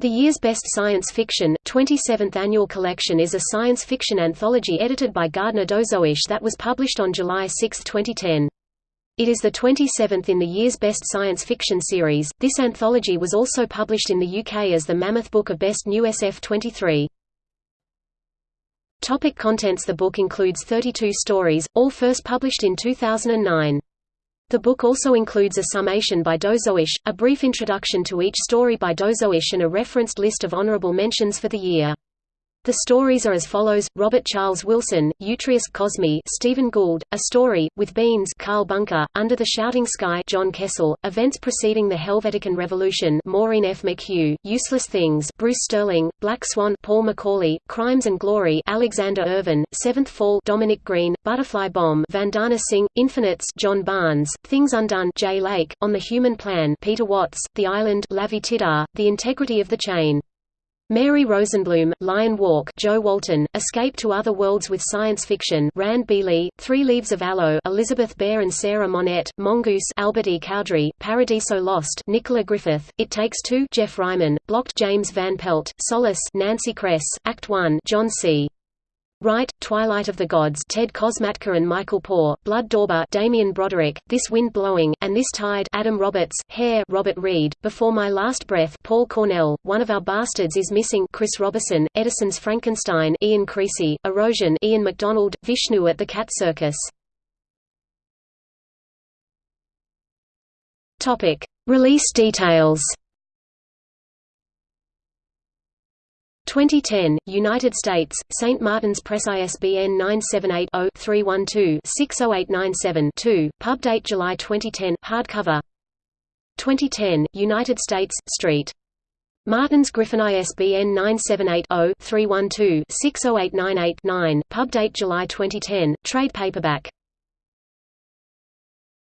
The year's Best Science Fiction, 27th Annual Collection is a science fiction anthology edited by Gardner Dozois that was published on July 6, 2010. It is the 27th in the year's Best Science Fiction series. This anthology was also published in the UK as the Mammoth Book of Best New SF 23. Topic contents The book includes 32 stories, all first published in 2009. The book also includes a summation by Dozois, a brief introduction to each story by Dozois and a referenced list of honorable mentions for the year. The stories are as follows: Robert Charles Wilson, Utrius Cosmi, Steven Gould, A Story with Beans, Karl Bunker, Under the Shouting Sky, John Kessel, Events preceding the Helvetican Revolution, Maureen F. McHugh, Useless Things, Bruce Sterling, Black Swan, Paul McAuley, Crimes and Glory, Alexander Irvine, Seventh Fall, Dominic Green, Butterfly Bomb, Vandana Singh, Infinites, John Barnes, Things Undone, Jay Lake, On the Human Plan, Peter Watts, The Island, Lavie Tidhar, The Integrity of the Chain. Mary Rosenblum, Lion Walk Jo Walton, Escape to Other Worlds with Science Fiction Rand B. Lee, Three Leaves of Aloe Elizabeth Bear and Sarah Monette, Mongoose Albert E. Cowdrey, Paradiso Lost Nicola Griffith, It Takes Two Geoff Ryman, Blocked James Van Pelt, Solace Nancy Kress, Act 1 John C. Wright, Twilight of the Gods Ted Kosmatka and Michael Poore, Blood Dauber Damian Broderick, This Wind Blowing, and This Tide Adam Roberts, Hair Robert Reed, Before My Last Breath Paul Cornell, One of Our Bastards is Missing Chris Roberson, Edison's Frankenstein Ian Creasy, Erosion Ian McDonald, Vishnu at the Cat Circus. Release details 2010, United States, St. Martin's Press ISBN 978-0-312-60897-2, pub date July 2010, hardcover 2010, United States, Street. Martin's Griffin ISBN 978-0-312-60898-9, pub date July 2010, trade paperback